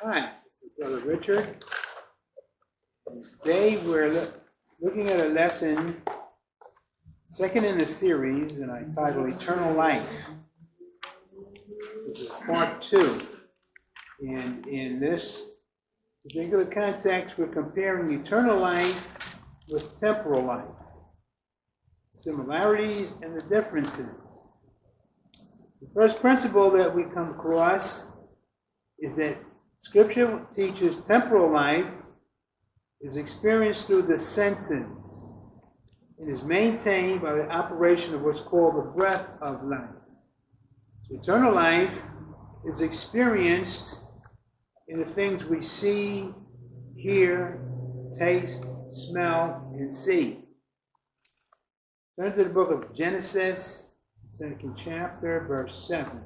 Hi, this is Brother Richard. Today we're loo- looking at a lesson, second in the series, and I titled Eternal Life. This is part two. And in this particular context, we're comparing eternal life with temporal life, similarities and the differences. The first principle that we come across is that Scripture teaches temporal life is experienced through the senses and is maintained by the operation of what's called the breath of life. So eternal life is experienced in the things we see, hear, taste, smell, and see. Turn to the book of Genesis, second chapter, verse 7.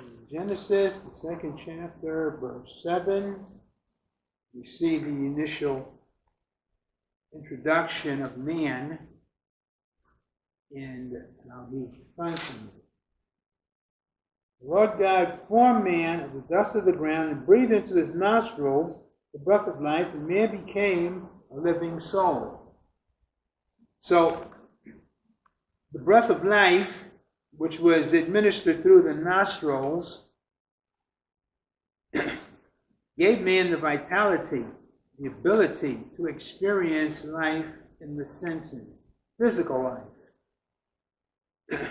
In Genesis, the second chapter, verse 7, we see the initial introduction of man and how he functions. The Lord God formed man of the dust of the ground and breathed into his nostrils the breath of life, and man became a living soul. So, the breath of life, which was administered through the nostrils, gave man the vitality, the ability to experience life in the senses, physical life.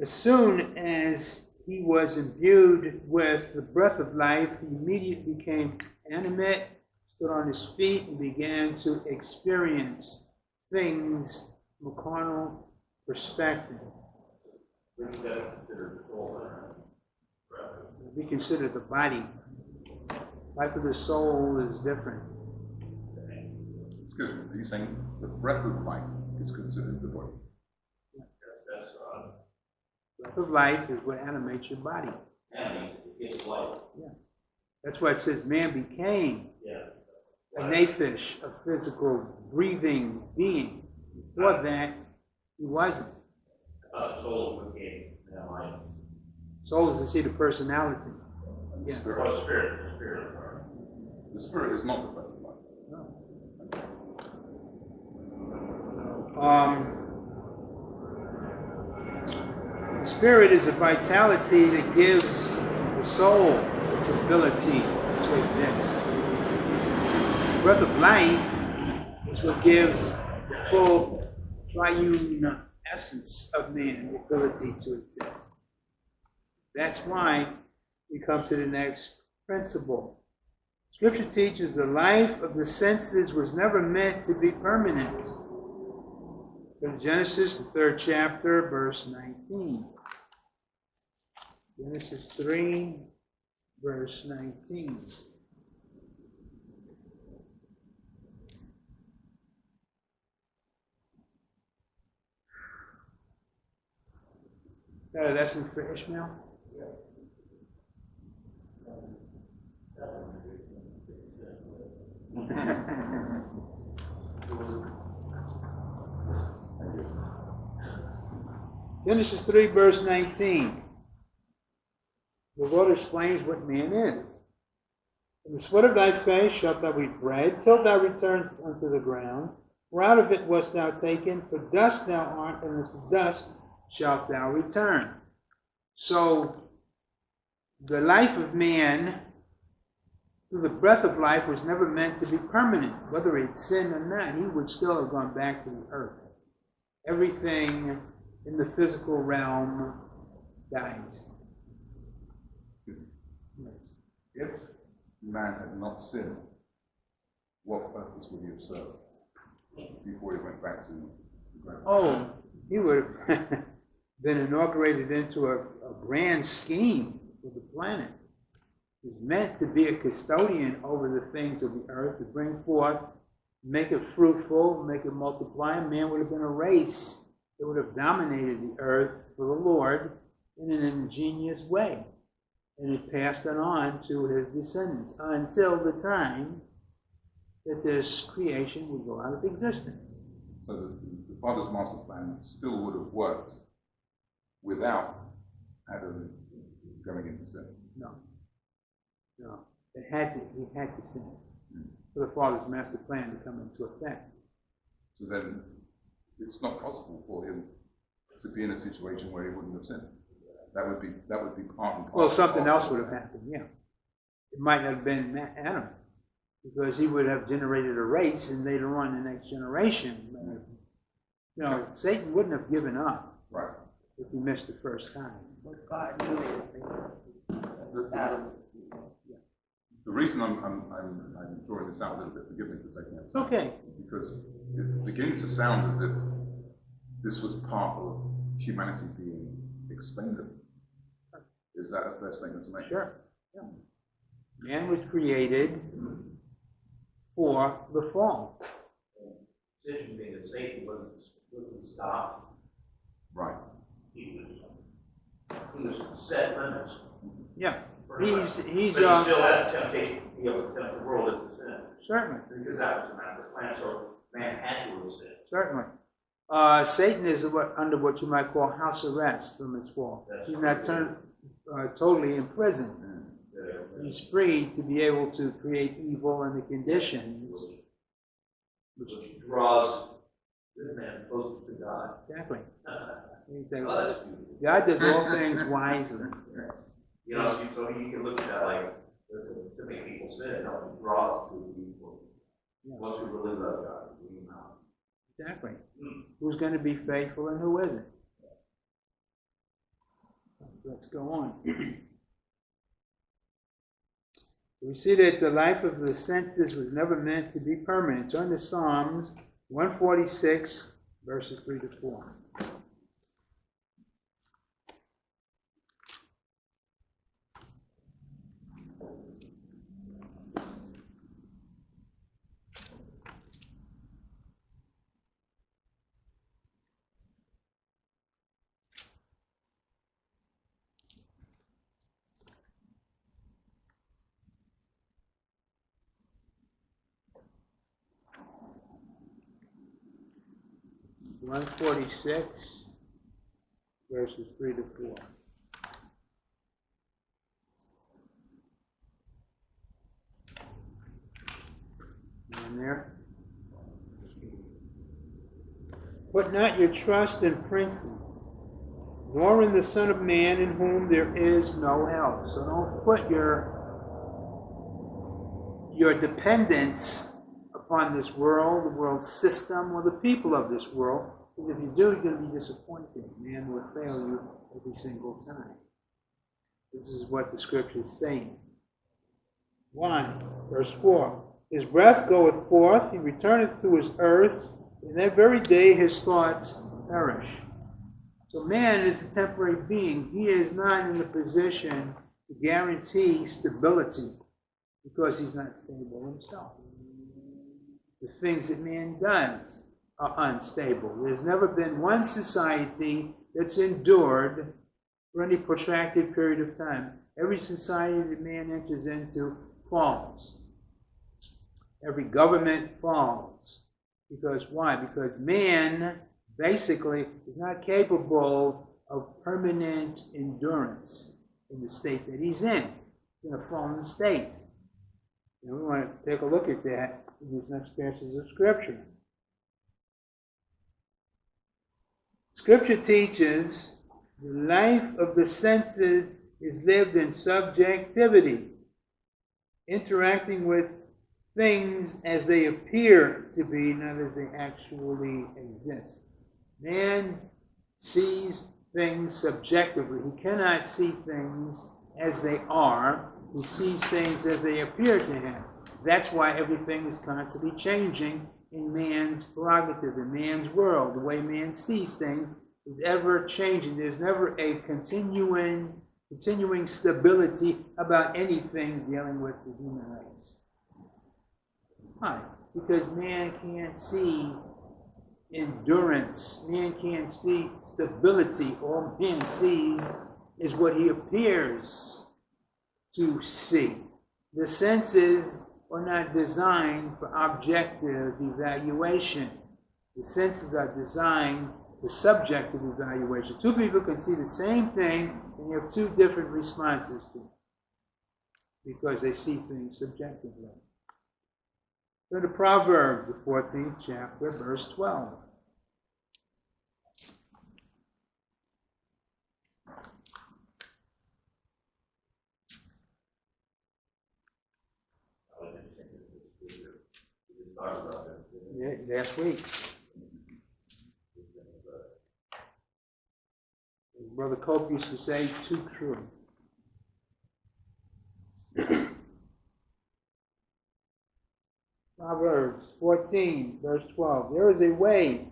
as soon as he was imbued with the breath of life, he immediately became animate, stood on his feet, and began to experience things carnal perspective. Wouldn't that considered soul then? We consider the body. Life of the soul is different. Excuse me, are you saying the breath of life is considered the body? That's, Breath of life is what animates your body. animate, it gives life, That's why it says man became yeah. a nephesh, a physical, breathing being. Before that, he wasn't. Souls became, yeah, life. Soul is the seat of personality. And the Yeah. spirit, Or spirit, the spirit. or- the spirit is not the breath of life. Um, the spirit is a vitality that gives the soul its ability to exist. The breath of life is what gives the full triune essence of man the ability to exist. That's why we come to the next principle. Scripture teaches the life of the senses was never meant to be permanent. To Genesis, the third chapter, verse 19. Genesis 3, verse 19. Got a lesson for Ishmael? Genesis 3, verse 19. The Lord explains what man is. In the sweat of thy face shalt thou eat bread, till thou returns unto the ground. For out of it wast thou taken, for dust thou art, and unto dust shalt thou return. So, the life of man, through the breath of life, was never meant to be permanent. Whether he'd sinned or not, he would still have gone back to the earth. Everything in the physical realm dies. If man had not sinned, what purpose would he have served before he went back to the ground? Oh, he would have been inaugurated into a, a grand scheme for the planet. He was meant to be a custodian over the things of the earth, to bring forth, make it fruitful, make it multiply. Man would have been a race that would have dominated the earth for the Lord in an ingenious way. And it passed it on to his descendants until the time that this creation would go out of existence. So the, the Father's master plan still would have worked without Adam going into sin. No. No. It had to, he had to sin for the Father's master plan to come into effect. So then it's not possible for him to be in a situation where he wouldn't have sinned. That would be that would be part and Well, something of- else would have happened, yeah. It might not have been Adam, because he would have generated a race, and later on, the next generation, you know, mm-hmm. Satan wouldn't have given up Right. If he missed the first time. But God knew in advance. Adam was evil. The reason I'm, I'm, I'm, I'm drawing this out a little bit, forgive me for taking it, It's okay. because it begins to sound as if this was part of humanity being expendable. Is that a fair statement to make? Sure. Yeah. Man was created for the fall. Decision being that Satan wasn't, wasn't stopped, Right. He was, he was set limits. Yeah. He's, he's, But he uh, still had temptation to be able to tempt the world into sin, certainly. because that was the master plan, so man had to sinned. Certainly. Uh, Satan is what, under what you might call house arrest from his fall. He's not turned, uh, totally imprisoned. Uh, He's free to be able to create evil under conditions. Which draws this man closer to God. Exactly. Say, Oh. God does all things wisely. You know, so you, so you can look at that like, to, make people sin, it helps draw us to people. Yeah, Once we really love God, we know. Exactly. Hmm. Who's going to be faithful and who isn't? Let's go on. We see that the life of the senses was never meant to be permanent. Turn to Psalms 146, verses 3 to 4. One forty-six, verses three to four. And there. Put not your trust in princes, nor in the Son of Man in whom there is no help. So don't put your your dependence upon this world, the world system, or the people of this world. Because if you do, you're going to be disappointed. Man will fail you every single time. This is what the scripture is saying. Why? Verse 4 His breath goeth forth, he returneth to his earth, and that very day his thoughts perish. So man is a temporary being. He is not in a position to guarantee stability because he's not stable himself. The things that man does are unstable. There's never been one society that's endured for any protracted period of time. Every society that man enters into falls. Every government falls. Because why? Because man basically is not capable of permanent endurance in the state that he's in, in a fallen state. And we want to take a look at that in these next passages of Scripture. Scripture teaches the life of the senses is lived in subjectivity, interacting with things as they appear to be, not as they actually exist. Man sees things subjectively. He cannot see things as they are. He sees things as they appear to him. That's why everything is constantly changing in man's prerogative, in man's world. The way man sees things is ever changing. There's never a continuing, continuing stability about anything dealing with the human race. Why? Because man can't see endurance. Man can't see stability. All man sees is what he appears to see. The senses are not designed for objective evaluation. The senses are designed for subjective evaluation. Two people can see the same thing and you have two different responses to it because they see things subjectively. Go to Proverbs, the 14th chapter, verse 12. I was just thinking, we just we just talked about. Yeah, last week. Brother Cope used to say, too true. Proverbs 14, verse 12. There is a way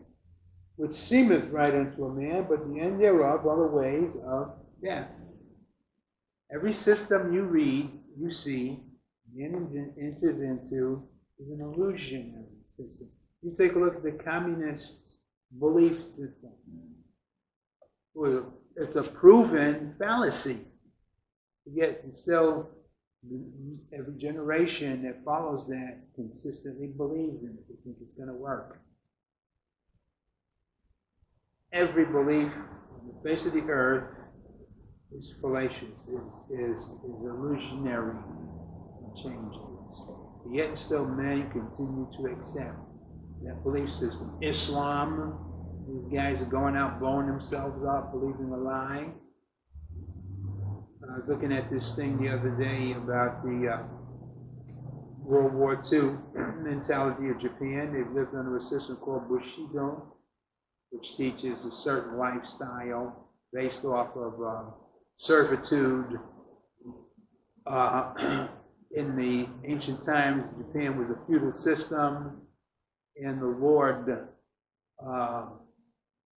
which seemeth right unto a man, but the end thereof are the ways of death. Every system you read, you see, enters into is an illusionary system. You take a look at the communist belief system. Well, it's a proven fallacy. Yet, still, every generation that follows that consistently believes in it. They think it's going to work. Every belief on the face of the earth is fallacious, is, is, is illusionary, and changes. Yet still men continue to accept that belief system. Islam, these guys are going out blowing themselves up, believing a lie. I was looking at this thing the other day about the uh, World War II mentality of Japan. They've lived under a system called Bushido, which teaches a certain lifestyle based off of uh, servitude. Uh, in the ancient times, Japan was a feudal system, and the Lord uh,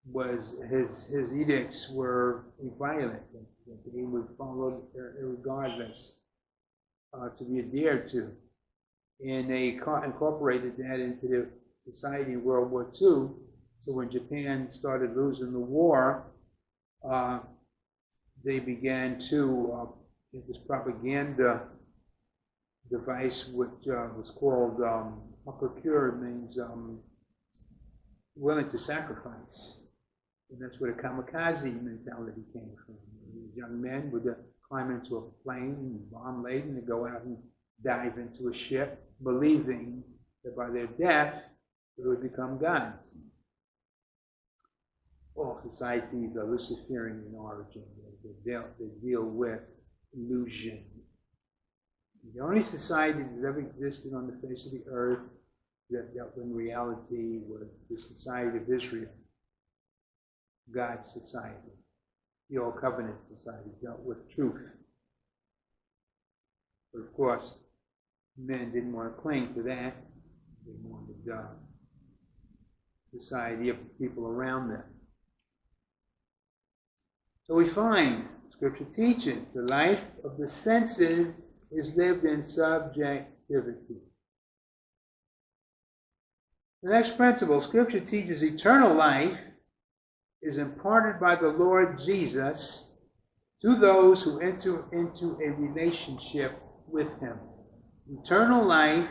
was his his edicts were violent that he would follow regardless uh, to be adhered to. And they incorporated that into the society in World War II. So when Japan started losing the war, uh, they began to, uh, was propaganda device, which uh, was called um, means um, willing to sacrifice. And that's where the kamikaze mentality came from. These young men would uh, climb into a plane, bomb laden, and go out and dive into a ship, believing that by their death they would become gods. All societies are Luciferian in origin. They deal, they deal with illusion. The only society that ever existed on the face of the earth that dealt in reality was the society of Israel, God's society the Old Covenant Society dealt with truth. But of course, men didn't want to cling to that. They wanted uh, society of the people around them. So we find Scripture teaches the life of the senses is lived in subjectivity. The next principle Scripture teaches eternal life is imparted by the Lord Jesus to those who enter into a relationship with Him. Eternal life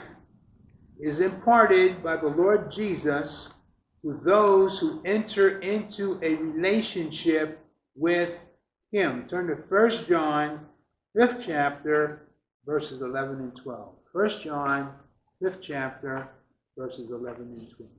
is imparted by the Lord Jesus to those who enter into a relationship with Him. Turn to 1 John, 5th chapter, verses 11 and 12. 1 John, 5th chapter, verses 11 and 12.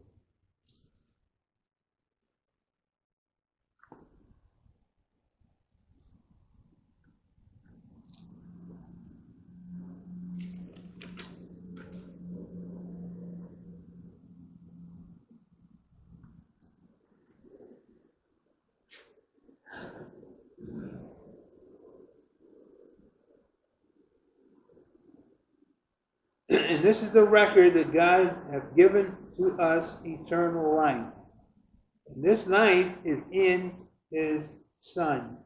And this is the record that God hath given to us eternal life. And this life is in his Son.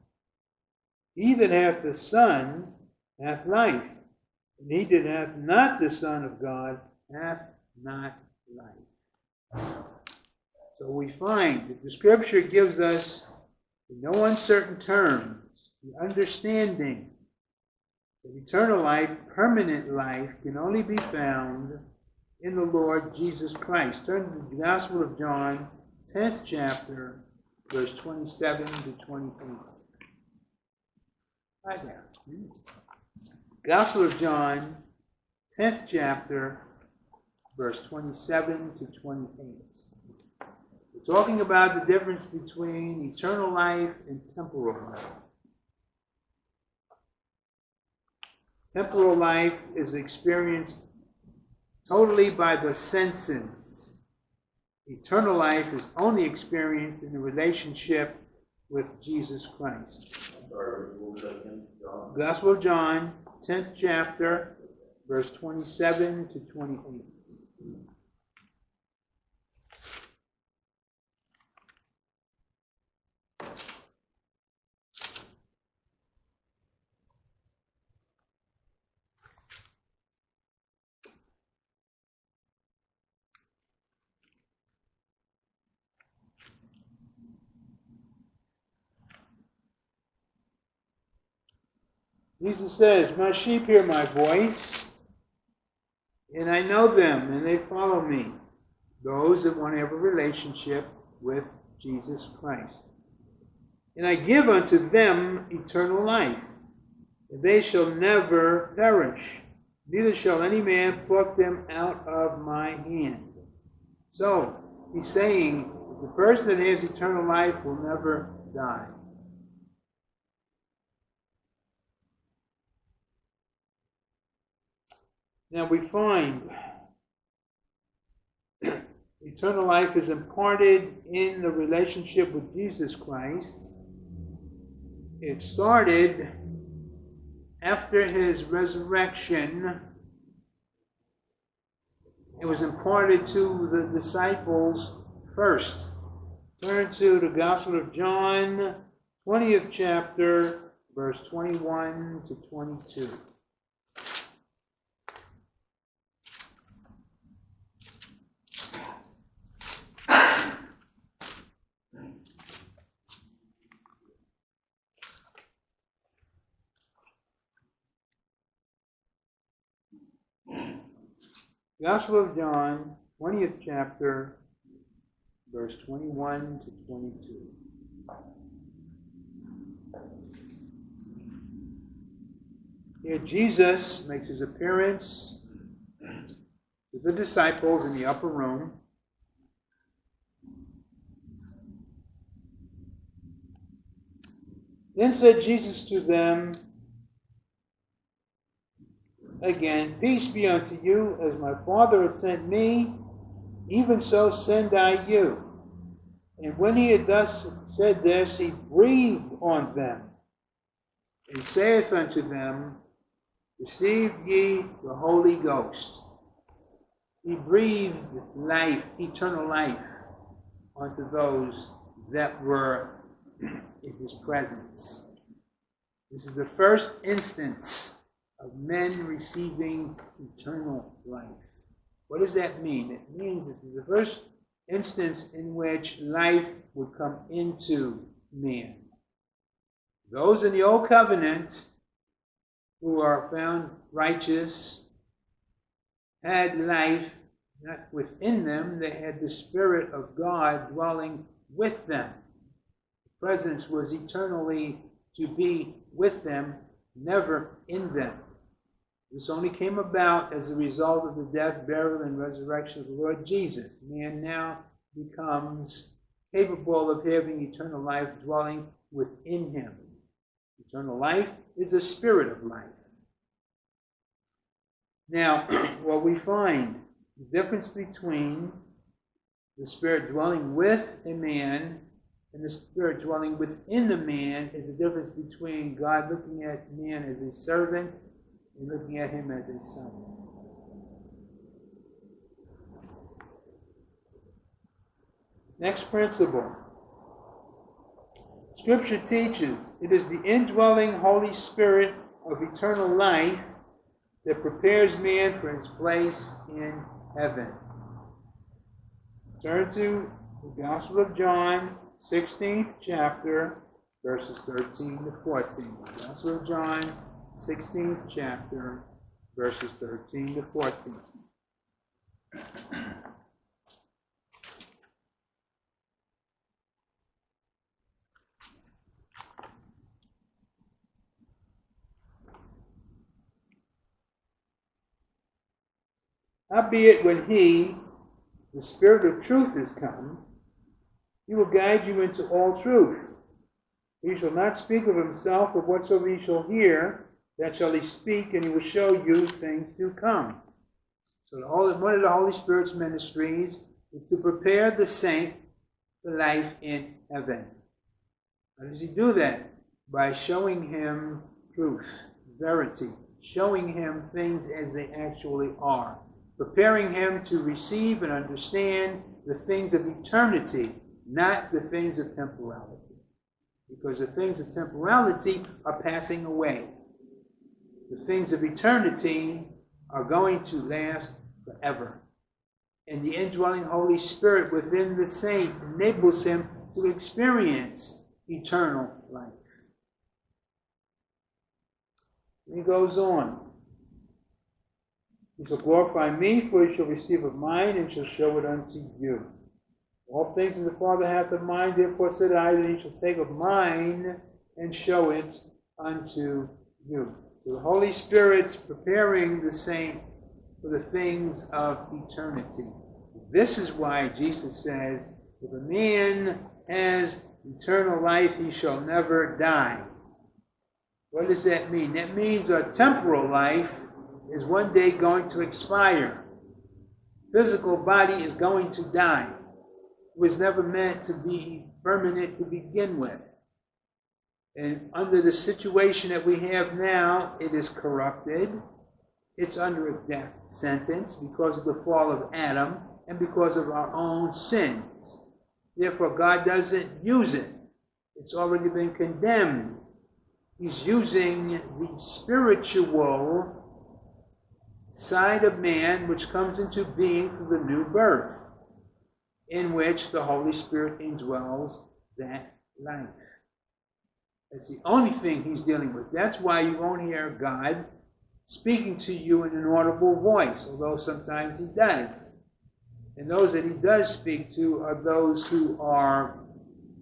He that hath the Son hath life, and he that hath not the Son of God hath not life. So we find that the Scripture gives us, in no uncertain terms, the understanding that eternal life, permanent life, can only be found in the Lord Jesus Christ. Turn to the Gospel of John, 10th chapter, verse 27 to 28. Right there. Gospel of John, 10th chapter, verse 27 to 28. We're talking about the difference between eternal life and temporal life. Temporal life is experienced totally by the senses. Eternal life is only experienced in a relationship with Jesus Christ. Gospel of John, 10th chapter, verse 27 to 28. Jesus says, My sheep hear my voice, and I know them, and they follow me. Those that want to have a relationship with Jesus Christ. And I give unto them eternal life, and they shall never perish, neither shall any man pluck them out of my hand. So, he's saying, the person that has eternal life will never die. Now we find eternal life is imparted in the relationship with Jesus Christ. It started after his resurrection. It was imparted to the disciples first. Turn to the Gospel of John, 20th chapter, verse 21 to 22. Gospel of John, 20th chapter, verse 21 to 22. Here Jesus makes his appearance to the disciples in the upper room. Then said Jesus to them, again, Peace be unto you, as my Father hath sent me, even so send I you. And when he had thus said this, he breathed on them, and saith unto them, Receive ye the Holy Ghost. He breathed life, eternal life, onto those that were in his presence. This is the first instance of men receiving eternal life. What does that mean? It means that the first instance in which life would come into man. Those in the old covenant who are found righteous had life not within them, they had the Spirit of God dwelling with them. The presence was eternally to be with them, never in them. This only came about as a result of the death, burial, and resurrection of the Lord Jesus. Man now becomes capable of having eternal life dwelling within him. Eternal life is a spirit of life. Now, what we find the difference between the spirit dwelling with a man and the spirit dwelling within the man is the difference between God looking at man as a servant looking at him as a son. Next principle. Scripture teaches it is the indwelling Holy Spirit of eternal life that prepares man for his place in heaven. Turn to the Gospel of John, 16th chapter, verses 13 to 14. Gospel of John, 16th chapter, verses 13 to 14. Howbeit, when he, the Spirit of truth, is come, he will guide you into all truth. He shall not speak of himself, but whatsoever he shall hear, that shall he speak, and he will show you things to come. So the Holy, one of the Holy Spirit's ministries is to prepare the saint for life in heaven. How does he do that? By showing him truth, verity, showing him things as they actually are, preparing him to receive and understand the things of eternity, not the things of temporality. Because the things of temporality are passing away. The things of eternity are going to last forever. And the indwelling Holy Spirit within the saint enables him to experience eternal life. He goes on. He shall glorify me, for he shall receive of mine, and shall show it unto you. All things that the Father hath of mine, therefore said I, that he shall take of mine and show it unto you. So the Holy Spirit's preparing the saint for the things of eternity. This is why Jesus says, if a man has eternal life, he shall never die. What does that mean? That means a temporal life is one day going to expire. Physical body is going to die. It was never meant to be permanent to begin with. And under the situation that we have now, it is corrupted. It's under a death sentence because of the fall of Adam and because of our own sins. Therefore, God doesn't use it. It's already been condemned. He's using the spiritual side of man which comes into being through the new birth, in which the Holy Spirit indwells that life. That's the only thing he's dealing with. That's why you won't hear God speaking to you in an audible voice, although sometimes he does. And those that he does speak to are those who are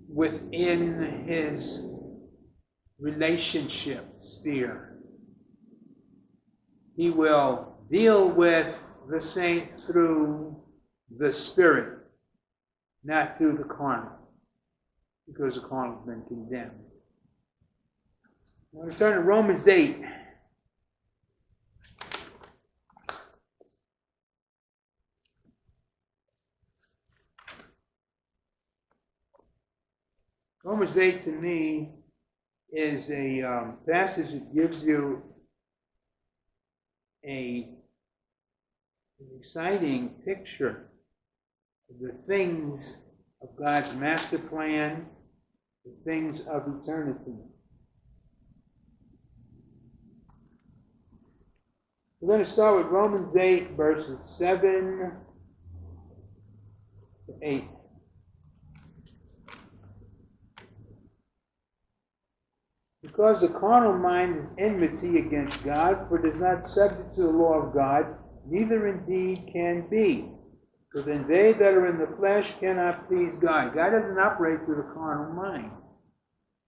within his relationship sphere. He will deal with the saint through the spirit, not through the carnal, because the carnal has been condemned. Want to turn to Romans 8. Romans 8 to me is a um, passage that gives you a, an exciting picture of the things of God's master plan, the things of eternity. We're going to start with Romans 8, verses 7 to 8. Because the carnal mind is enmity against God, for it is not subject to the law of God, neither indeed can be. For then they that are in the flesh cannot please God. God doesn't operate through the carnal mind.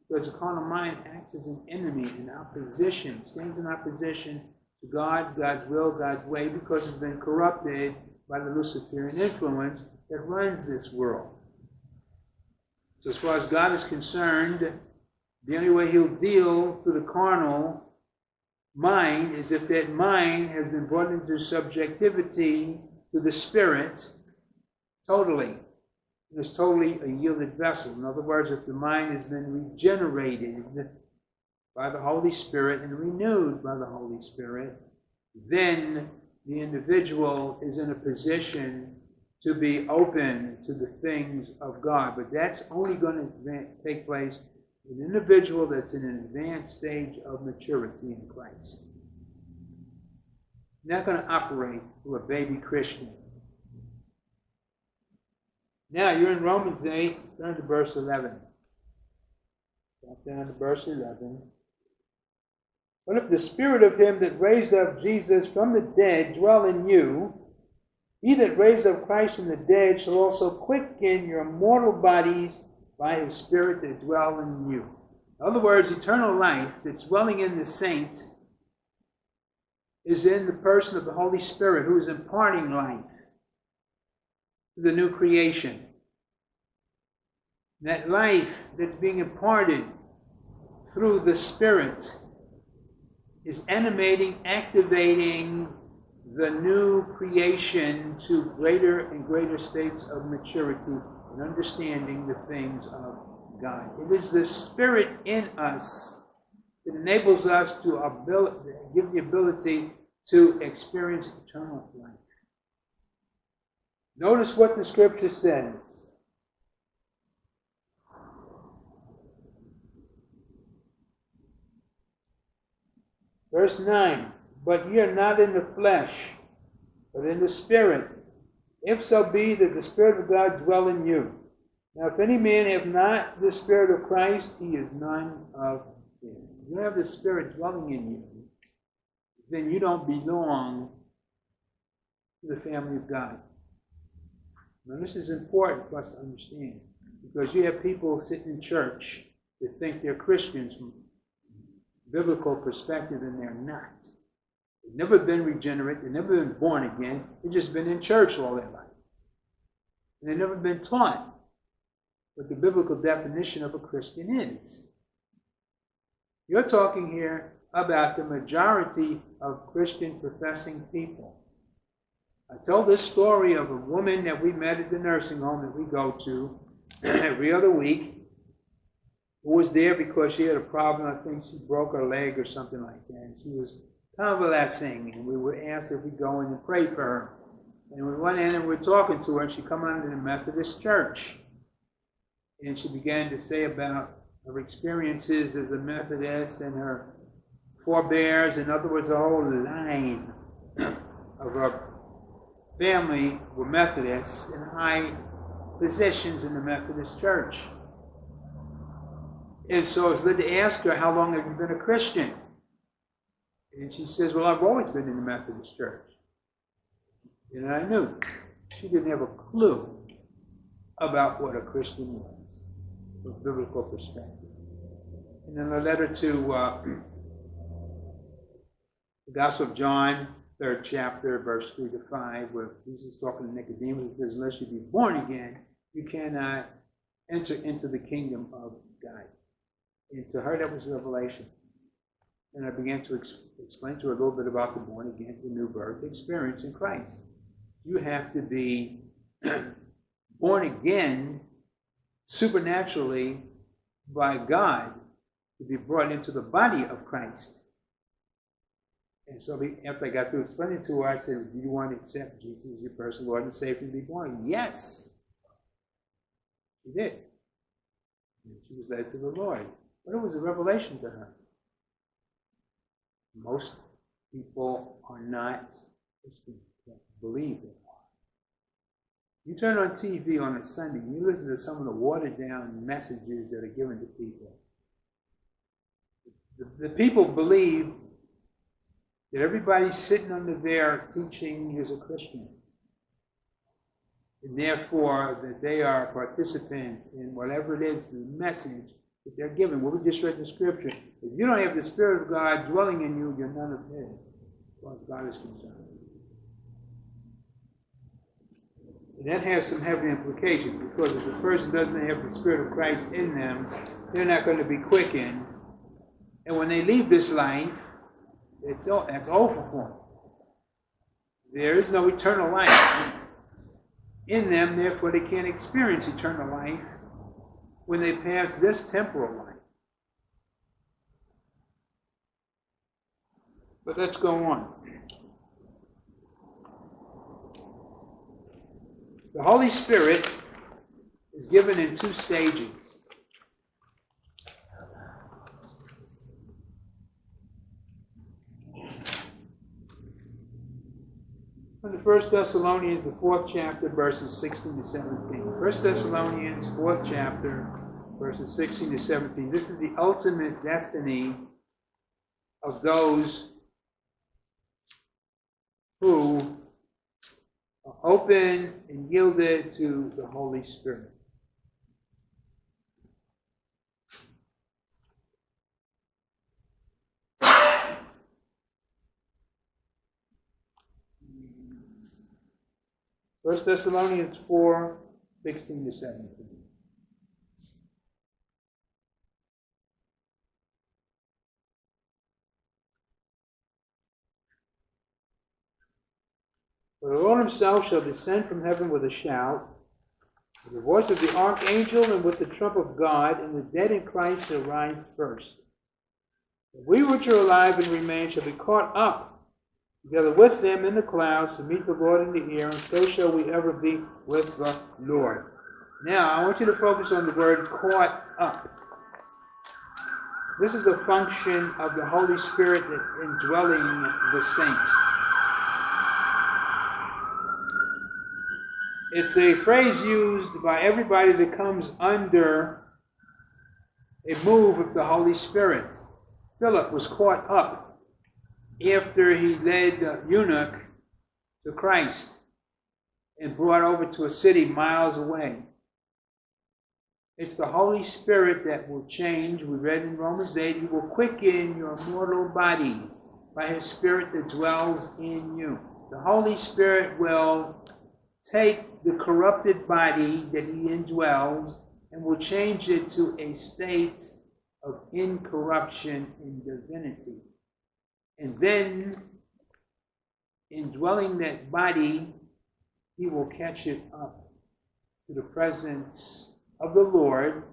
Because the carnal mind acts as an enemy in opposition, stands in opposition God, God's will, God's way, because it's been corrupted by the Luciferian influence that runs this world. So as far as God is concerned, the only way he'll deal through the carnal mind is if that mind has been brought into subjectivity to the spirit totally. It is totally a yielded vessel. In other words, if the mind has been regenerated by the Holy Spirit and renewed by the Holy Spirit, then the individual is in a position to be open to the things of God. But that's only going to take place an individual that's in an advanced stage of maturity in Christ. Not going to operate through a baby Christian. Now you're in Romans 8, turn to verse 11. Drop down to verse 11. But if the spirit of him that raised up Jesus from the dead dwell in you, he that raised up Christ from the dead shall also quicken your mortal bodies by his spirit that dwell in you. In other words, eternal life that's dwelling in the saint is in the person of the Holy Spirit who is imparting life to the new creation. That life that's being imparted through the Spirit is animating, activating the new creation to greater and greater states of maturity and understanding the things of God. It is the Spirit in us that enables us to give the ability to experience eternal life. Notice what the scripture says. Verse 9, but ye are not in the flesh, but in the Spirit, if so be that the Spirit of God dwell in you. Now, if any man have not the Spirit of Christ, he is none of him. You have the Spirit dwelling in you, then you don't belong to the family of God. Now, this is important for us to understand because you have people sitting in church that think they're Christians from biblical perspective, and they're not. They've never been regenerate, they've never been born again, they've just been in church all their life. And they've never been taught what the biblical definition of a Christian is. You're talking here about the majority of Christian professing people. I tell this story of a woman that we met at the nursing home that we go to every other week was there because she had a problem. I think she broke her leg or something like that. And she was convalescing, and we were asked if we go in and pray for her. And we went in and we were talking to her, and she come out of the Methodist church. And she began to say about her experiences as a Methodist and her forebears, in other words, a whole line of her family were Methodists in high positions in the Methodist church. And so it's led to ask her, How long have you been a Christian? And she says, Well, I've always been in the Methodist church. And I knew she didn't have a clue about what a Christian was from a biblical perspective. And then a letter to uh, the Gospel of John, third chapter, verse 3 to 5, where Jesus is talking to Nicodemus, he says, Unless you be born again, you cannot enter into the kingdom of God. And to her, that was revelation. And I began to ex- explain to her a little bit about the born again, the new birth experience in Christ. You have to be born again supernaturally by God to be brought into the body of Christ. And so after I got through explaining to her, I said, Do you want to accept Jesus as your personal Lord and Savior and be born? Yes. She did. And she was led to the Lord. But it was a revelation to her. Most people are not believe they are. You turn on TV on a Sunday, you listen to some of the watered down messages that are given to people. The, the people believe that everybody sitting under there teaching is a Christian. And therefore, that they are participants in whatever it is, the message that they're given. What we just read in Scripture. If you don't have the Spirit of God dwelling in you, you're none of His, as far as God is concerned. And that has some heavy implications because if the person doesn't have the Spirit of Christ in them, they're not going to be quickened. And when they leave this life, it's, all, that's over for them. There is no eternal life in them, therefore, they can't experience eternal life when they pass this temporal life. But let's go on. The Holy Spirit is given in two stages. The First Thessalonians, the fourth chapter, verses 16 to 17. First Thessalonians, fourth chapter, verses 16 to 17. This is the ultimate destiny of those who are open and yielded to the Holy Spirit. First Thessalonians 4, 16 to 17. For the Lord himself shall descend from heaven with a shout, with the voice of the archangel, and with the trump of God, and the dead in Christ shall rise first. We which are alive and remain shall be caught up together with them in the clouds to meet the Lord in the air, and so shall we ever be with the Lord. Now, I want you to focus on the word caught up. This is a function of the Holy Spirit that's indwelling the saint. It's a phrase used by everybody that comes under a move of the Holy Spirit. Philip was caught up after he led the eunuch to Christ and brought over to a city miles away. It's the Holy Spirit that will change. We read in Romans 8, He will quicken your mortal body by His Spirit that dwells in you. The Holy Spirit will take the corrupted body that He indwells and will change it to a state of incorruption in divinity. And then, indwelling that body, He will catch it up to the presence of the Lord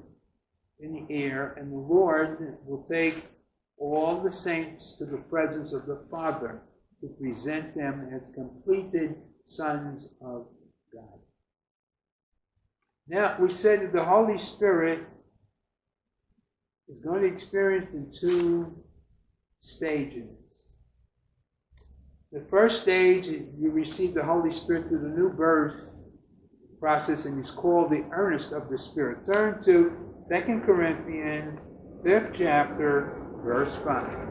in the air, and the Lord will take all the saints to the presence of the Father to present them as completed sons of God. Now, we said that the Holy Spirit is going to be experienced in two stages. The first stage, you receive the Holy Spirit through the new birth process and is called the earnest of the Spirit. Turn to 2 Corinthians, 5th chapter, verse 5.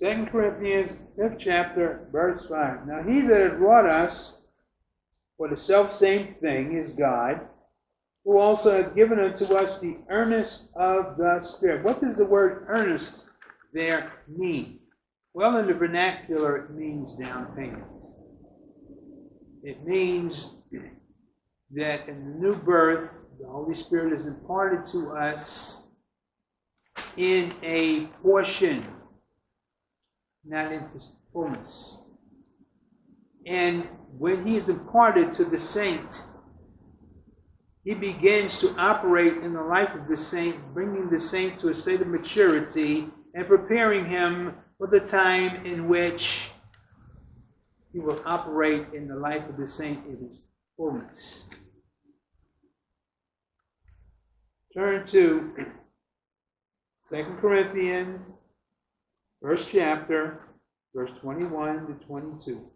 Second Corinthians, fifth chapter, verse 5. Now he that hath wrought us for the self same thing is God, who also hath given unto us the earnest of the Spirit. What does the word earnest there mean? Well, in the vernacular, it means down payment. It means that in the new birth, the Holy Spirit is imparted to us in a portion not in fullness. And when he is imparted to the saint, he begins to operate in the life of the saint, bringing the saint to a state of maturity and preparing him for the time in which he will operate in the life of the saint in his fullness. Turn to 2 Corinthians first chapter, verse 21 to 22.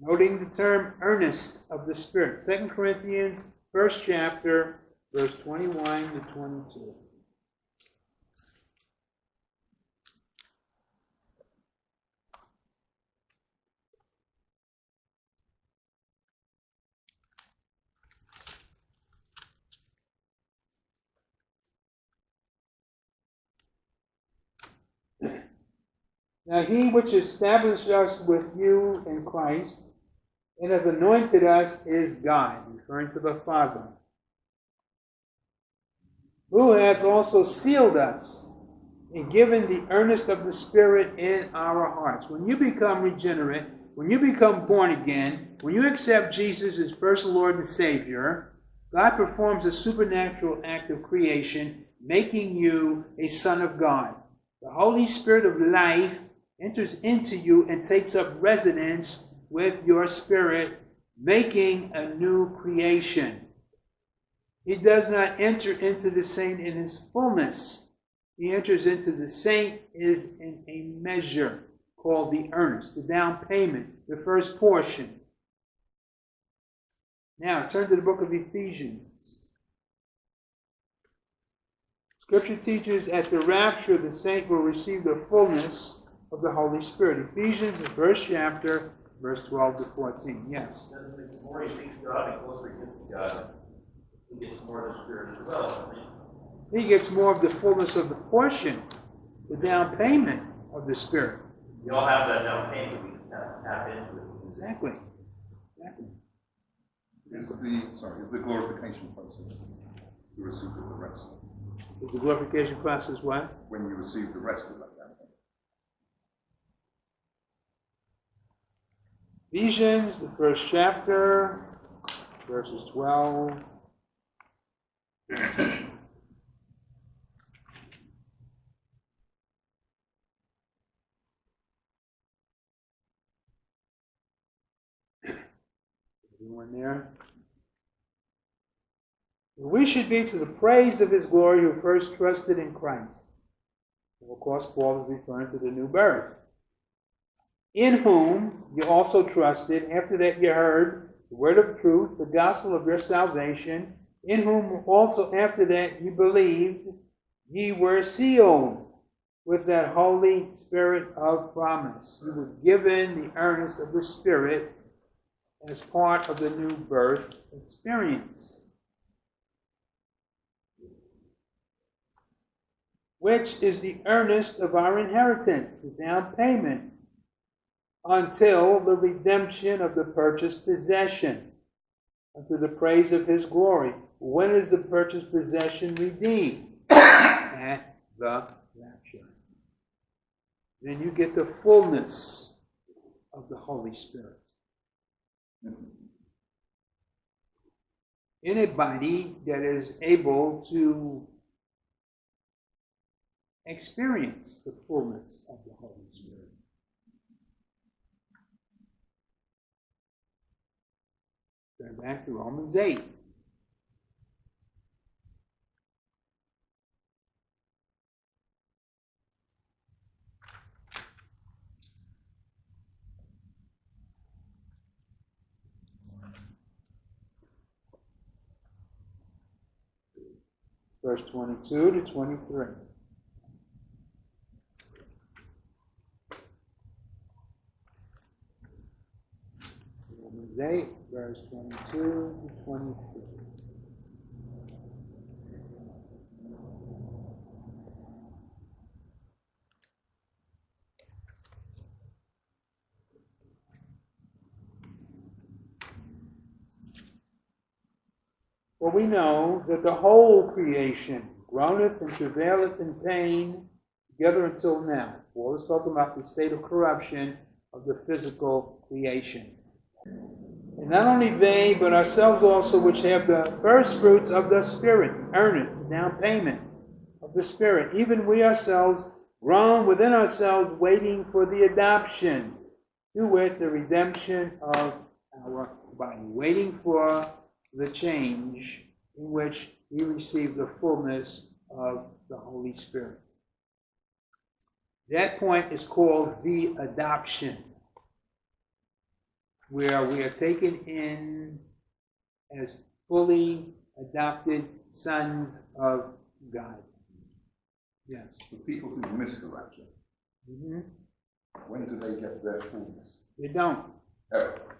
Noting the term earnest of the Spirit. Second Corinthians, first chapter, verse 21 to 22. Now he which established us with you in Christ and hath anointed us is God, referring to the Father, who hath also sealed us and given the earnest of the Spirit in our hearts. When you become regenerate, when you become born again, when you accept Jesus as personal Lord and Savior, God performs a supernatural act of creation, making you a son of God. The Holy Spirit of life enters into you and takes up residence with your spirit, making a new creation. He does not enter into the saint in his fullness. He enters into the saint is in a measure called the earnest, the down payment, the first portion. Now turn to the book of Ephesians. Scripture teaches at the rapture the saint will receive the fullness of the Holy Spirit. Ephesians, the first chapter, verse 12 to 14. Yes. The more he seeks God, the closer he gets to God, he gets more of the Spirit as well. He gets more of the fullness of the portion, the down payment of the Spirit. We all have that down payment, we can tap, tap into it. Exactly. Exactly. Is the, sorry, is the glorification process the receipt of the rest? Is the glorification process what? When you receive the rest of that down payment? Ephesians, the first chapter, verses 12. Everyone there? We should be to the praise of his glory who first trusted in Christ. Of course, Paul is referring to the new birth in whom you also trusted, after that you heard the word of truth, the gospel of your salvation, in whom also after that you believed, ye were sealed with that Holy Spirit of promise. You were given the earnest of the Spirit as part of the new birth experience. Which is the earnest of our inheritance, the down payment until the redemption of the purchased possession, unto the praise of his glory. When is the purchased possession redeemed? At the rapture. Then you get the fullness of the Holy Spirit. In a body that is able to experience the fullness of the Holy Spirit. Turn back to Romans 8. Verse 22 to 23. Romans 8, verse 22 to 23. For we know that the whole creation groaneth and travaileth in pain together until now. Paul is talking about the state of corruption of the physical creation. And not only they, but ourselves also, which have the first fruits of the Spirit, earnest, down payment of the Spirit, even we ourselves groan within ourselves, waiting for the adoption, to wit, the redemption of our body, waiting for the change in which we receive the fullness of the Holy Spirit. That point is called the adoption where we are taken in as fully adopted sons of God. Yes. The people who miss the rapture, hmm when do they get their fullness? They don't. Ever.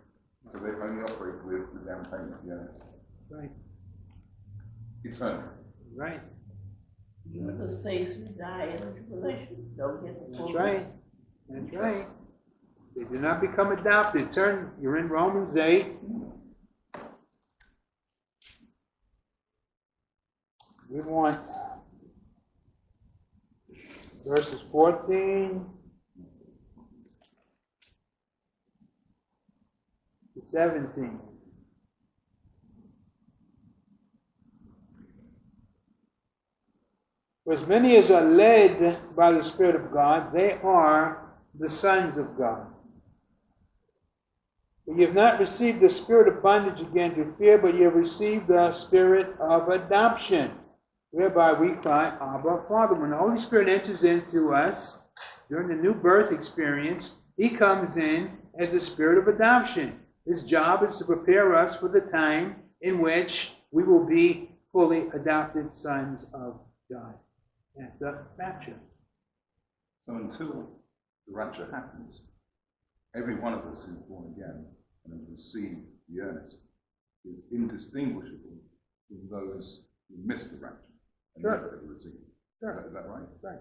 So they only operate with the down payment, yeah. Right. Eternal. Right. Even the saints who die in tribulation don't get the That's right. That's right. They do not become adopted. Turn, you're in Romans 8. We want verses 14 to 17. For as many as are led by the Spirit of God, they are the sons of God. For you have not received the spirit of bondage again to fear, but you have received the spirit of adoption, whereby we cry, Abba, Father. When the Holy Spirit enters into us during the new birth experience, he comes in as the spirit of adoption. His job is to prepare us for the time in which we will be fully adopted sons of God at the rapture. So until the rapture happens, every one of us who's born again and has received the earnest is indistinguishable from those who missed the rapture and Sure. never ever received. it. Is Sure. that- Is that right? Right.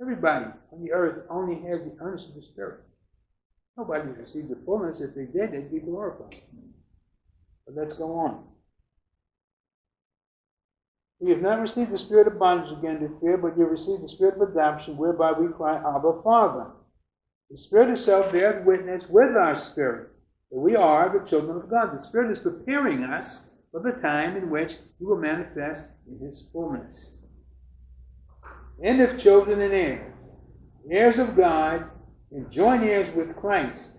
Everybody on the earth only has the earnest of the Spirit. Nobody received the fullness. If they did, they'd be glorified. But let's go on. We have not received the spirit of bondage again to fear, but you have received the spirit of adoption, whereby we cry, Abba, Father. The Spirit itself bears witness with our spirit that we are the children of God. The Spirit is preparing us for the time in which He will manifest in His fullness. And if children and heirs, heirs of God, and joint heirs with Christ,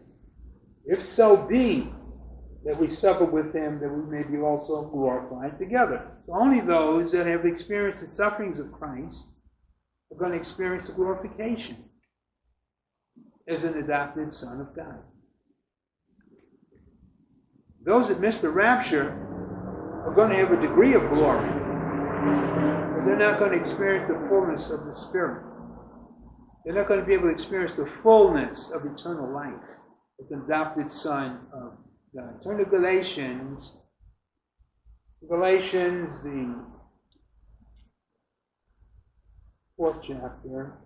if so be that we suffer with him, that we may be also glorified together. So only those that have experienced the sufferings of Christ are going to experience the glorification as an adopted son of God. Those that miss the rapture are going to have a degree of glory, but they're not going to experience the fullness of the Spirit. They're not going to be able to experience the fullness of eternal life as an adopted son of God. Turn to Galatians. Galatians, the fourth chapter.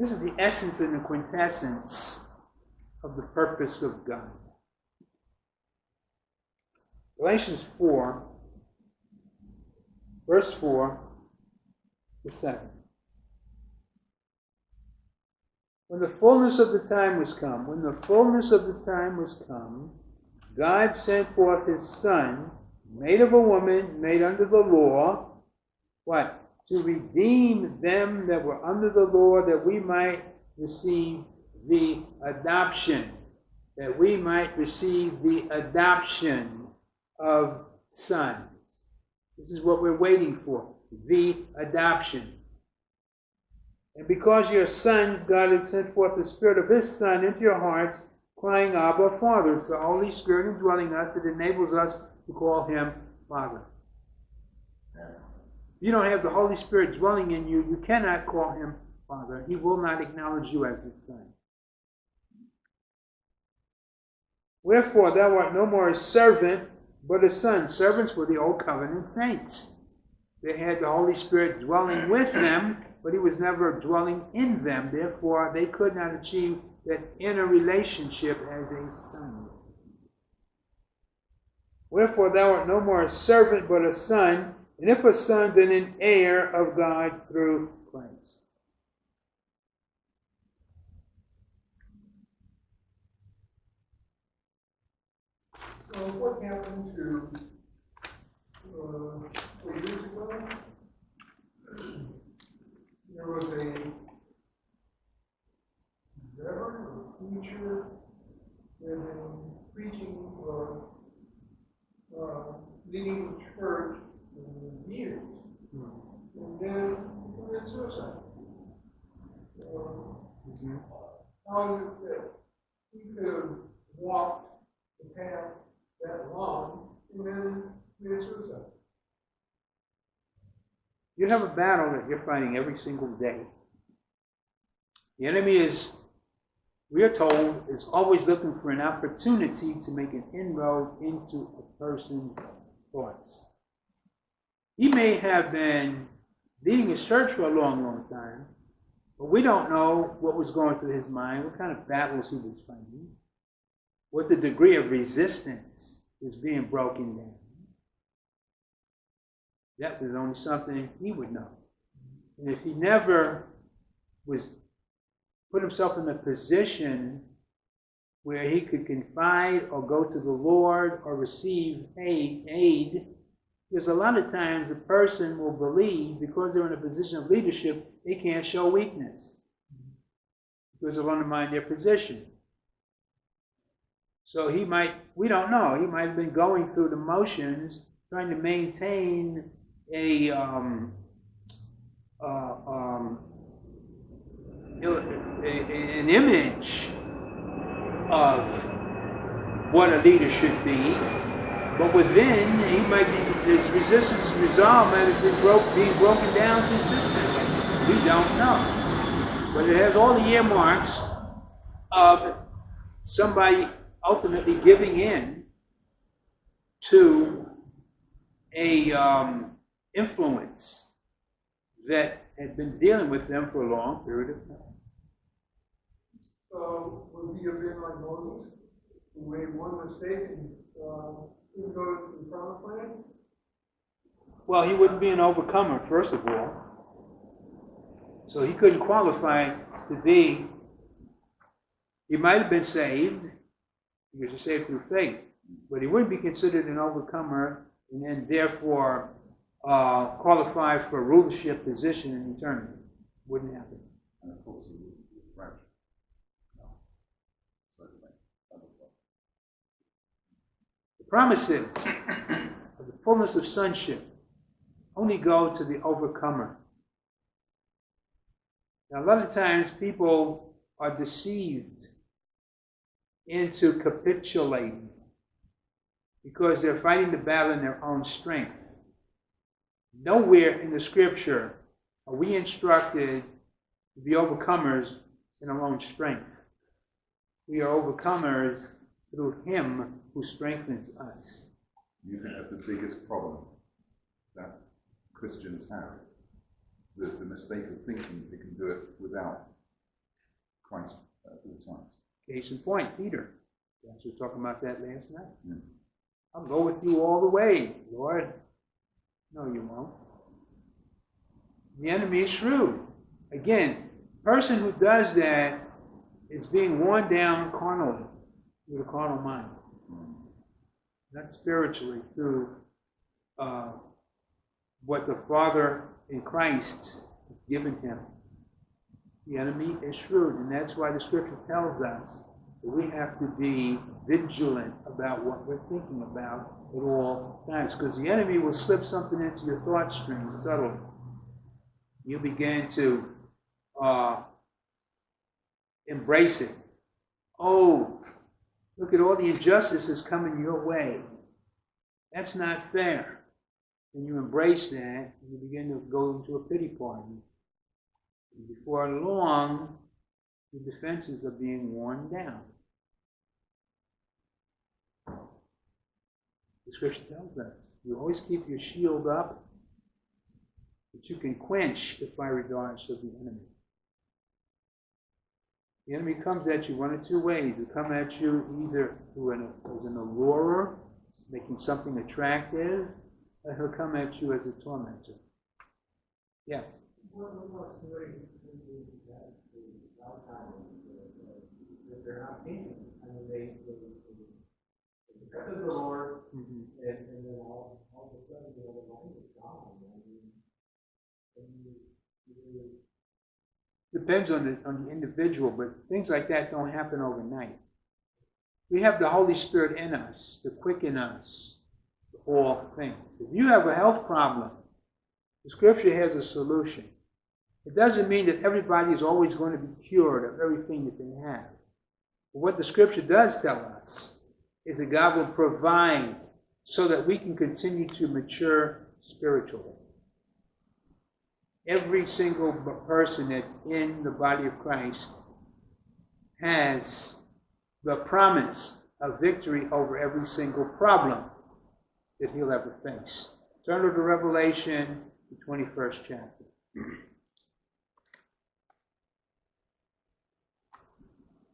This is the essence and the quintessence of the purpose of God. Galatians 4, verse 4 to 7. When the fullness of the time was come, when the fullness of the time was come, God sent forth his Son, made of a woman, made under the law, what? To redeem them that were under the law, that we might receive the adoption, that we might receive the adoption of sons. This is what we're waiting for the adoption. And because you're sons, God had sent forth the Spirit of His Son into your hearts, crying, Abba, Father. It's the Holy Spirit indwelling us that enables us to call Him Father. You don't have the Holy Spirit dwelling in you, you cannot call Him Father. He will not acknowledge you as His Son. Wherefore thou art no more a servant, but a son. Servants were the old covenant saints. They had the Holy Spirit dwelling with them, but he was never dwelling in them. Therefore, they could not achieve that inner relationship as a son. Wherefore thou art no more a servant, but a son, and if a son, then an heir of God through Christ. So what happened to, uh, years ago? There was a reverend or preacher that had been preaching or, uh, leading the church for years. And then he committed suicide. So, how is it that he could have walked the path that long and then commit suicide? You have a battle that you're fighting every single day. The enemy is, we are told, is always looking for an opportunity to make an inroad into a person's thoughts. He may have been leading his church for a long, long time, but we don't know what was going through his mind, what kind of battles he was fighting, what the degree of resistance was being broken down. That was only something he would know. And if he never was put himself in a position where he could confide or go to the Lord or receive aid, aid. Because a lot of times a person will believe because they're in a position of leadership, they can't show weakness. Because it'll undermine their position. So he might, we don't know, he might have been going through the motions, trying to maintain a, um, uh, um, an image of what a leader should be, but within he might be his resistance and resolve might have been broke, being broken down consistently. We don't know, but it has all the earmarks of somebody ultimately giving in to a um, influence that had been dealing with them for a long period of time. So would he have been like Moses, who made one mistake and, uh, didn't go to the promised land? Well, he wouldn't be an overcomer, first of all. So he couldn't qualify to be, he might have been saved, because he's saved through faith, but he wouldn't be considered an overcomer and then therefore uh, qualify for a rulership position in eternity. Wouldn't happen. And of course, he was French. The promises of the fullness of sonship only go to the overcomer. Now, a lot of times people are deceived into capitulating because they're fighting the battle in their own strength. Nowhere in the scripture are we instructed to be overcomers in our own strength. We are overcomers through Him who strengthens us. You think that's the biggest problem that Christians have? The, the mistake of thinking they can do it without Christ at all times. Case in point, Peter. We were talking about that last night. Yeah. I'll go with you all the way, Lord. No, you won't. The enemy is shrewd. Again, person who does that is being worn down carnally with a carnal mind, not spiritually through uh, what the Father in Christ has given him. The enemy is shrewd, and that's why the Scripture tells us that we have to be vigilant about what we're thinking about at all times, because the enemy will slip something into your thought stream subtly. You begin to uh, embrace it. Oh, look at all the injustices coming your way. That's not fair. And you embrace that, and you begin to go into a pity party. And before long, the defenses are being worn down. The scripture tells us you always keep your shield up, that you can quench the fiery darts of the enemy. The enemy comes at you one of two ways. He come at you either through an, as an allurer, making something attractive, or he'll come at you as a tormentor. Yes. What, accepted the Lord, Mhm. and, and then all, all of a sudden, you know, the mind is gone, I mean, and you, you, Depends on the, on the individual, but things like that don't happen overnight. We have the Holy Spirit in us to quicken us to all things. If you have a health problem, the Scripture has a solution. It doesn't mean that everybody is always going to be cured of everything that they have. But what the Scripture does tell us is that God will provide so that we can continue to mature spiritually every single person that's in the body of Christ has the promise of victory over every single problem that he'll ever face. Turn over to Revelation, the 21st chapter.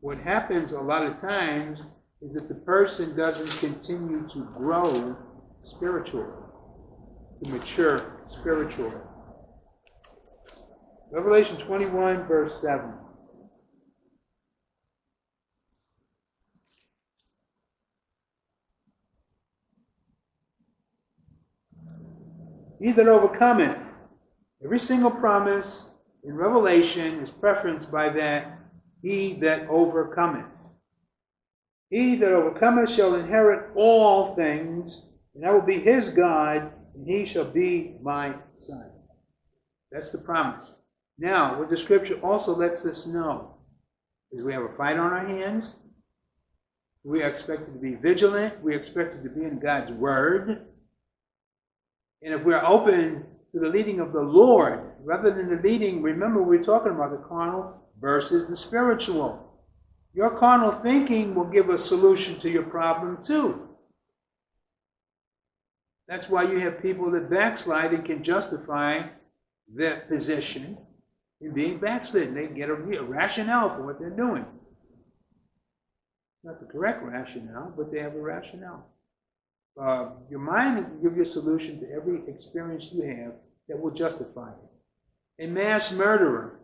What happens a lot of times is that the person doesn't continue to grow spiritually, to mature spiritually. Revelation 21, verse 7. He that overcometh, every single promise in Revelation is preferenced by that he that overcometh. He that overcometh shall inherit all things, and I will be his God, and he shall be my son. That's the promise. Now, what the scripture also lets us know is we have a fight on our hands. We are expected to be vigilant. We are expected to be in God's word. And if we're open to the leading of the Lord, rather than the leading, remember we're talking about the carnal versus the spiritual. Your carnal thinking will give a solution to your problem too. That's why you have people that backslide and can justify their position in being backslidden. They get a, a rationale for what they're doing. Not the correct rationale, but they have a rationale. Uh, your mind will give you a solution to every experience you have that will justify it. A mass murderer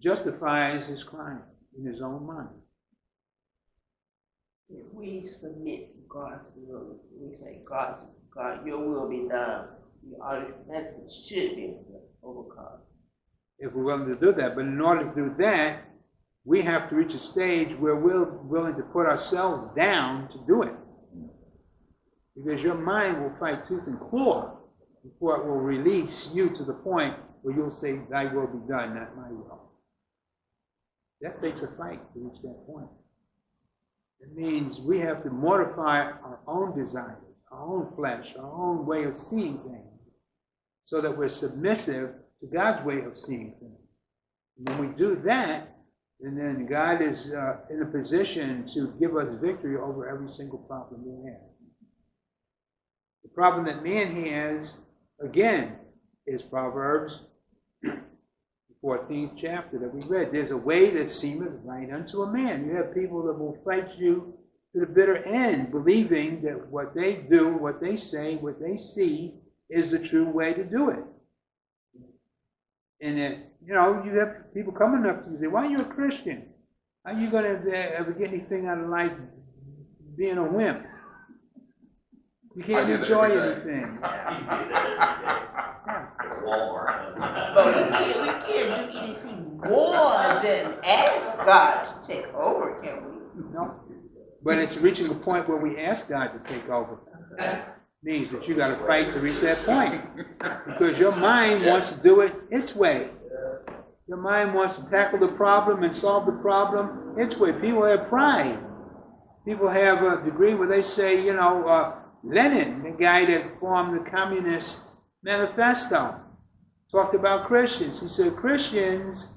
justifies his crime in his own mind. If we submit to God's will, we say, God's, God, your will be done, we automatically should be overcome. If we're willing to do that, but in order to do that, we have to reach a stage where we're willing to put ourselves down to do it. Because your mind will fight tooth and claw before it will release you to the point where you'll say, Thy will be done, not my will. That takes a fight to reach that point. It means we have to mortify our own desires, our own flesh, our own way of seeing things, so that we're submissive to God's way of seeing things. And when we do that, and then God is uh, in a position to give us victory over every single problem we have. The problem that man has, again, is Proverbs, 14th chapter that we read. There's a way that seemeth right unto a man. You have people that will fight you to the bitter end, believing that what they do, what they say, what they see is the true way to do it. And it, you know, you have people coming up to you and say, "Why are you a Christian? How are you going to ever get anything out of life being a wimp? You can't I get it enjoy anything." Walmart. But we can't, we can't do anything more than ask God to take over, can we? No. But it's reaching a point where we ask God to take over. Means that you got to fight to reach that point. Because your mind wants to do it its way. Your mind wants to tackle the problem and solve the problem its way. People have pride. People have a degree where they say, you know, uh, Lenin, the guy that formed the Communist Manifesto, talked about Christians. He said, Christians,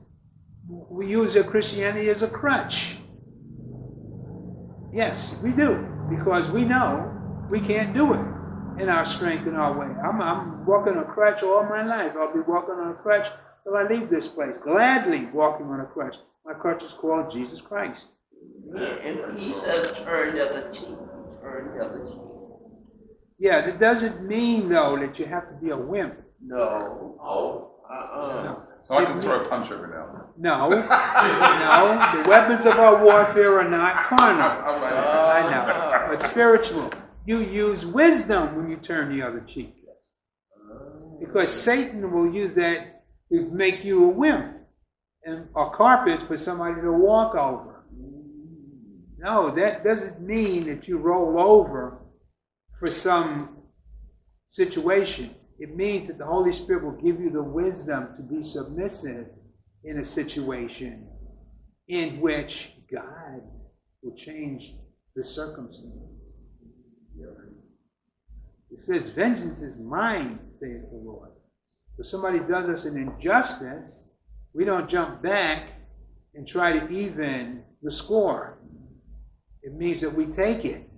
we use their Christianity as a crutch. Yes, we do, because we know we can't do it in our strength and our way. I'm, I'm walking a crutch all my life. I'll be walking on a crutch till I leave this place. Gladly walking on a crutch. My crutch is called Jesus Christ. And he says, turn the other cheek, turn the other cheek. Yeah, that doesn't mean though that you have to be a wimp. No, Oh, uh-uh. No. So I can throw a punch every now and then. No, no. The weapons of our warfare are not carnal. I'm I know, but spiritual. You use wisdom when you turn the other cheek. Because Satan will use that to make you a wimp and a carpet for somebody to walk over. No, that doesn't mean that you roll over for some situation. It means that the Holy Spirit will give you the wisdom to be submissive in a situation in which God will change the circumstance. It says, Vengeance is mine, saith the Lord. If somebody does us an injustice, we don't jump back and try to even the score. It means that we take it,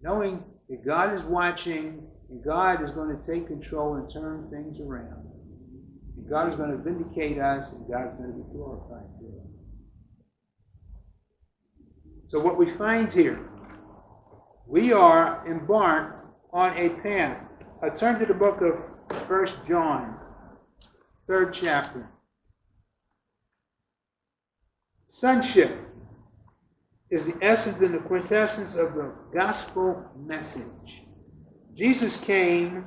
knowing that God is watching and God is going to take control and turn things around. And God is going to vindicate us and God is going to be glorified through it. So, what we find here, we are embarked on a path. I turn to the book of First John, third chapter. Sonship is the essence and the quintessence of the gospel message. Jesus came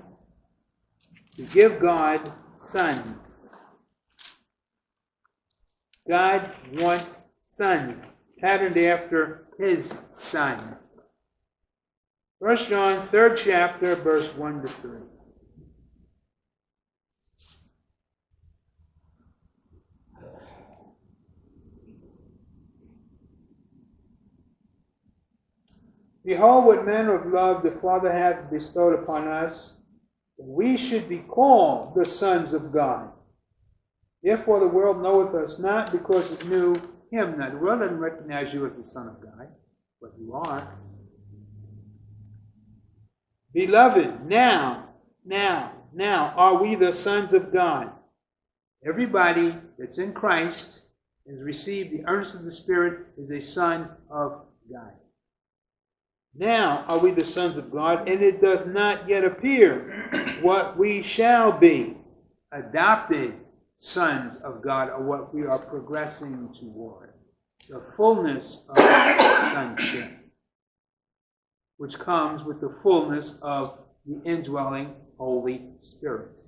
to give God sons. God wants sons, patterned after his son. 1 John, third chapter, verse 1 to 3. Behold, what manner of love the Father hath bestowed upon us, that we should be called the sons of God. Therefore, the world knoweth us not because it knew him not. The world doesn't recognize you as the Son of God, but you are. Beloved, now, now, now are we the sons of God. Everybody that's in Christ has received the earnest of the Spirit is a son of God. Now are we the sons of God, and it does not yet appear what we shall be. Adopted sons of God are what we are progressing toward. The fullness of sonship, which comes with the fullness of the indwelling Holy Spirit.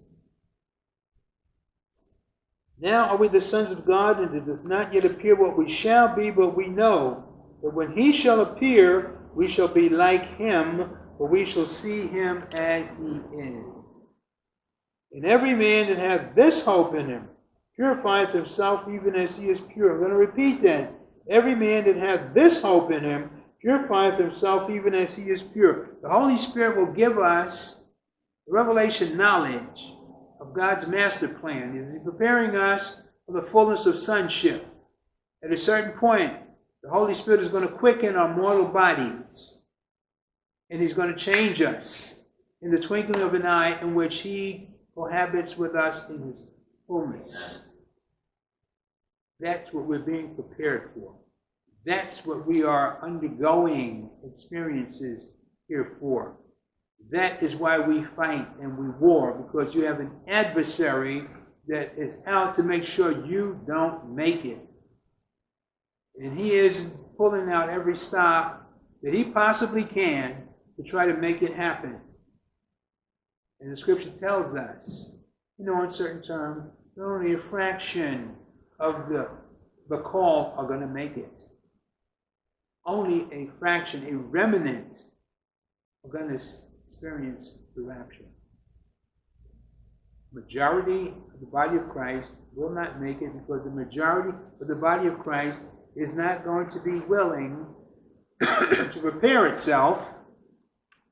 Now are we the sons of God, and it does not yet appear what we shall be, but we know that when he shall appear, we shall be like him, for we shall see him as he is. And every man that hath this hope in him purifieth himself even as he is pure. I'm going to repeat that. Every man that hath this hope in him purifieth himself even as he is pure. The Holy Spirit will give us revelation knowledge of God's master plan. Is He preparing us for the fullness of sonship? At a certain point, the Holy Spirit is going to quicken our mortal bodies. And He's going to change us in the twinkling of an eye in which He cohabits with us in His fullness. That's what we're being prepared for. That's what we are undergoing experiences here for. That is why we fight and we war, because you have an adversary that is out to make sure you don't make it. And he is pulling out every stop that he possibly can to try to make it happen. And the scripture tells us, you know, in certain terms, that only a fraction of the, the call are going to make it. Only a fraction, a remnant, are going to experience the rapture. Majority of the body of Christ will not make it because the majority of the body of Christ is not going to be willing to prepare itself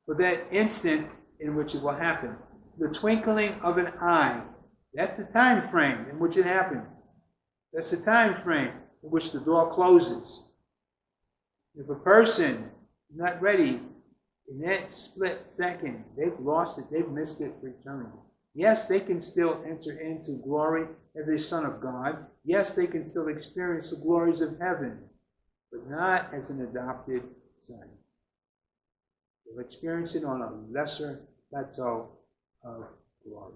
for that instant in which it will happen. The twinkling of an eye. That's the time frame in which it happens. That's the time frame in which the door closes. If a person is not ready in that split second, they've lost it, they've missed it for eternity. Yes, they can still enter into glory as a son of God. Yes, they can still experience the glories of heaven, but not as an adopted son. They'll experience it on a lesser plateau of glory.